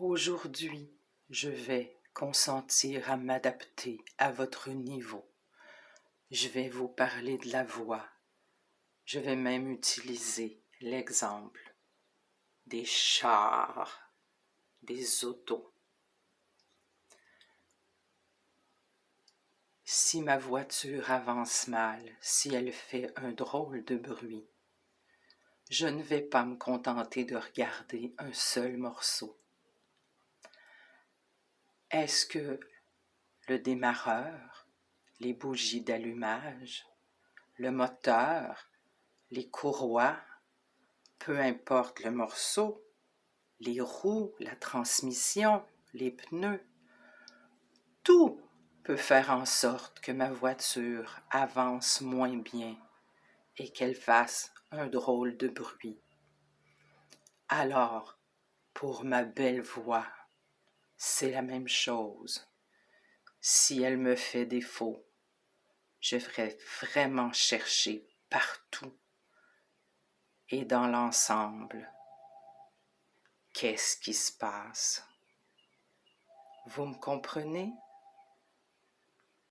Aujourd'hui, je vais consentir à m'adapter à votre niveau. Je vais vous parler de la voix. Je vais même utiliser l'exemple des chars, des autos. Si ma voiture avance mal, si elle fait un drôle de bruit, je ne vais pas me contenter de regarder un seul morceau. Est-ce que le démarreur, les bougies d'allumage, le moteur, les courroies, peu importe le morceau, les roues, la transmission, les pneus, tout peut faire en sorte que ma voiture avance moins bien et qu'elle fasse un drôle de bruit. Alors, pour ma belle voix, c'est la même chose. Si elle me fait défaut, je vais vraiment chercher partout et dans l'ensemble. Qu'est-ce qui se passe? Vous me comprenez?